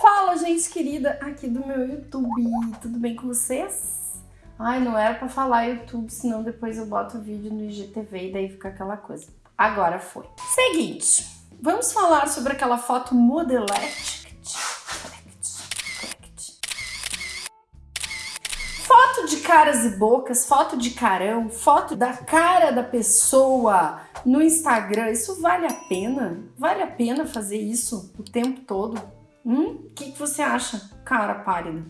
Fala, gente querida, aqui do meu YouTube. Tudo bem com vocês? Ai, não era pra falar YouTube, senão depois eu boto o vídeo no IGTV e daí fica aquela coisa. Agora foi. Seguinte, vamos falar sobre aquela foto modelete. Foto de caras e bocas, foto de carão, foto da cara da pessoa no Instagram, isso vale a pena? Vale a pena fazer isso o tempo todo? Hum? O que, que você acha, cara pálida?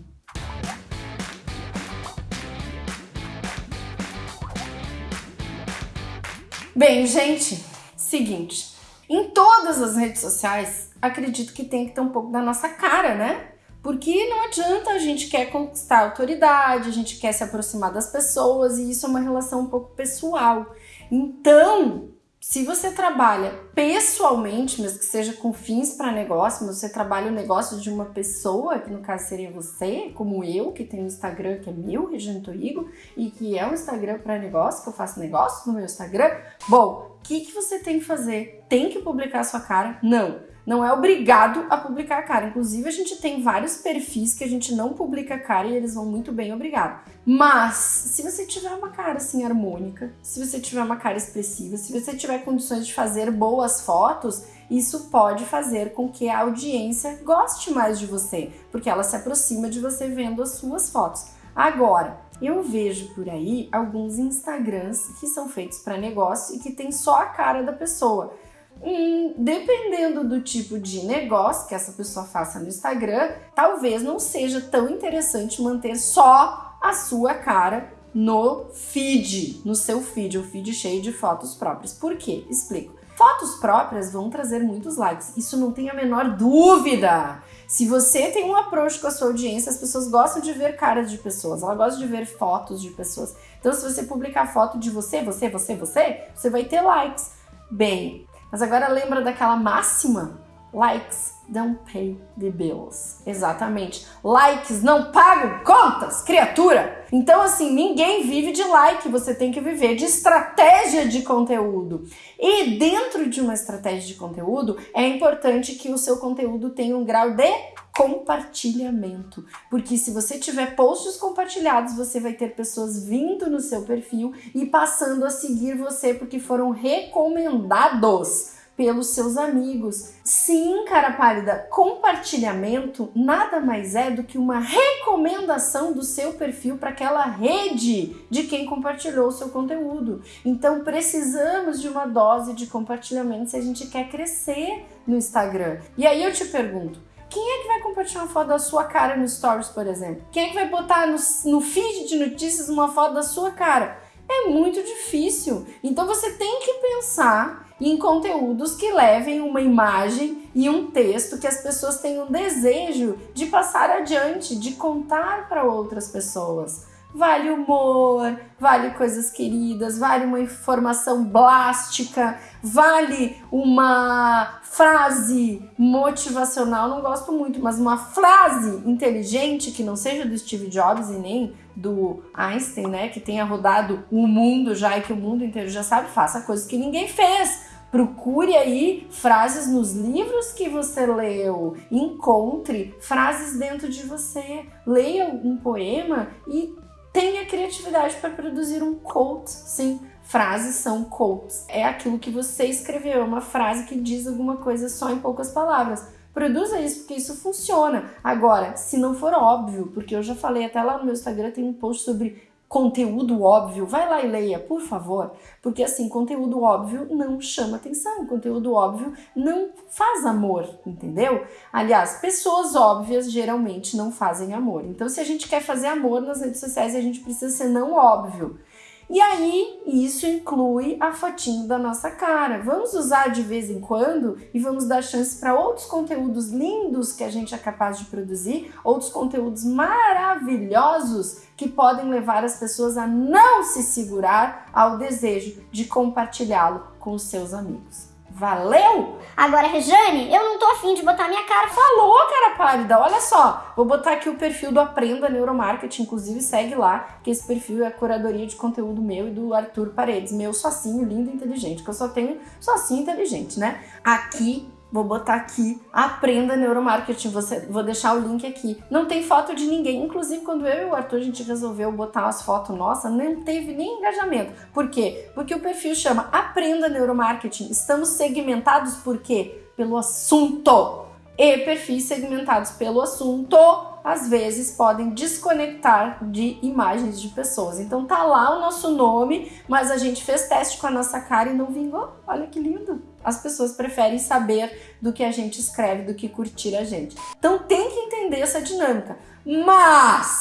Bem, gente, seguinte. Em todas as redes sociais, acredito que tem que ter um pouco da nossa cara, né? Porque não adianta a gente quer conquistar autoridade, a gente quer se aproximar das pessoas e isso é uma relação um pouco pessoal. Então, se você trabalha pessoalmente, mesmo que seja com fins para negócio, mas você trabalha o negócio de uma pessoa, que no caso seria você, como eu, que tem um Instagram que é meu, Regina Torigo, e que é um Instagram para negócio, que eu faço negócio no meu Instagram, bom, o que, que você tem que fazer? Tem que publicar a sua cara? Não não é obrigado a publicar a cara. Inclusive, a gente tem vários perfis que a gente não publica a cara e eles vão muito bem, obrigado. Mas, se você tiver uma cara assim harmônica, se você tiver uma cara expressiva, se você tiver condições de fazer boas fotos, isso pode fazer com que a audiência goste mais de você, porque ela se aproxima de você vendo as suas fotos. Agora, eu vejo por aí alguns Instagrams que são feitos para negócio e que tem só a cara da pessoa. E dependendo do tipo de negócio que essa pessoa faça no Instagram, talvez não seja tão interessante manter só a sua cara no feed, no seu feed, o feed cheio de fotos próprias. Por quê? Explico. Fotos próprias vão trazer muitos likes, isso não tem a menor dúvida. Se você tem um approach com a sua audiência, as pessoas gostam de ver caras de pessoas, elas gostam de ver fotos de pessoas. Então, se você publicar foto de você, você, você, você, você vai ter likes. Bem, mas agora lembra daquela máxima? Likes don't pay the bills. Exatamente. Likes não pagam contas, criatura! Então, assim, ninguém vive de like, você tem que viver de estratégia de conteúdo. E dentro de uma estratégia de conteúdo, é importante que o seu conteúdo tenha um grau de compartilhamento. Porque se você tiver posts compartilhados, você vai ter pessoas vindo no seu perfil e passando a seguir você porque foram recomendados pelos seus amigos. Sim, cara pálida, compartilhamento nada mais é do que uma recomendação do seu perfil para aquela rede de quem compartilhou o seu conteúdo. Então precisamos de uma dose de compartilhamento se a gente quer crescer no Instagram. E aí eu te pergunto, quem é que vai compartilhar uma foto da sua cara no Stories, por exemplo? Quem é que vai botar no, no feed de notícias uma foto da sua cara? É muito difícil. Então você tem que pensar em conteúdos que levem uma imagem e um texto que as pessoas tenham desejo de passar adiante, de contar para outras pessoas. Vale humor, vale coisas queridas, vale uma informação blástica, vale uma frase motivacional, não gosto muito, mas uma frase inteligente que não seja do Steve Jobs e nem do Einstein, né, que tenha rodado o mundo já e que o mundo inteiro já sabe, faça coisas que ninguém fez. Procure aí frases nos livros que você leu, encontre frases dentro de você, leia um poema e tenha criatividade para produzir um quote. Sim, frases são quotes. É aquilo que você escreveu, é uma frase que diz alguma coisa só em poucas palavras. Produza isso porque isso funciona. Agora, se não for óbvio, porque eu já falei até lá no meu Instagram tem um post sobre conteúdo óbvio, vai lá e leia, por favor, porque assim, conteúdo óbvio não chama atenção, conteúdo óbvio não faz amor, entendeu? Aliás, pessoas óbvias geralmente não fazem amor. Então, se a gente quer fazer amor nas redes sociais, a gente precisa ser não óbvio. E aí, isso inclui a fotinho da nossa cara. Vamos usar de vez em quando e vamos dar chance para outros conteúdos lindos que a gente é capaz de produzir, outros conteúdos maravilhosos que podem levar as pessoas a não se segurar ao desejo de compartilhá-lo com os seus amigos. Valeu? Agora, Rejane, eu não tô afim de botar minha cara. Falou, cara pálida. Olha só, vou botar aqui o perfil do Aprenda Neuromarketing, inclusive segue lá, que esse perfil é a curadoria de conteúdo meu e do Arthur Paredes, meu socinho lindo e inteligente, que eu só tenho socinho inteligente, né? Aqui Vou botar aqui, aprenda neuromarketing. Você, vou deixar o link aqui. Não tem foto de ninguém. Inclusive, quando eu e o Arthur a gente resolveu botar umas fotos nossas, não teve nem engajamento. Por quê? Porque o perfil chama Aprenda Neuromarketing. Estamos segmentados por quê? Pelo assunto. E perfis segmentados pelo assunto às vezes podem desconectar de imagens de pessoas. Então tá lá o nosso nome, mas a gente fez teste com a nossa cara e não vingou. Olha que lindo! As pessoas preferem saber do que a gente escreve do que curtir a gente. Então tem que entender essa dinâmica. Mas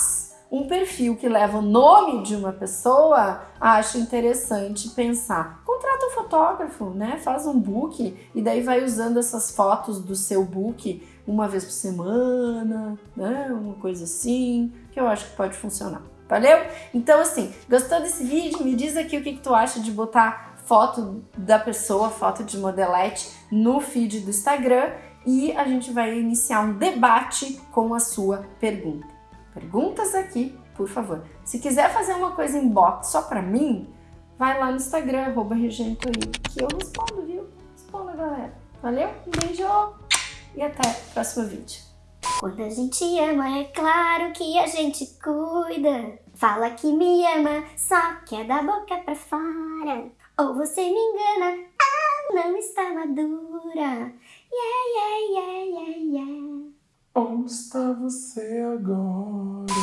um perfil que leva o nome de uma pessoa, acho interessante pensar. Contrata um fotógrafo, né? Faz um book e daí vai usando essas fotos do seu book uma vez por semana, né? Uma coisa assim, que eu acho que pode funcionar. Valeu? Então, assim, gostou desse vídeo? Me diz aqui o que, que tu acha de botar foto da pessoa, foto de modelete no feed do Instagram e a gente vai iniciar um debate com a sua pergunta. Perguntas aqui, por favor. Se quiser fazer uma coisa em box só pra mim, vai lá no Instagram, arroba que eu respondo, viu? Responda, galera. Valeu? Um beijo! e até o próximo vídeo. Quando a gente ama, é claro que a gente cuida. Fala que me ama, só que é da boca pra fora. Ou você me engana, ah, não está madura. Yeah, yeah, yeah, yeah, yeah. Onde está você agora?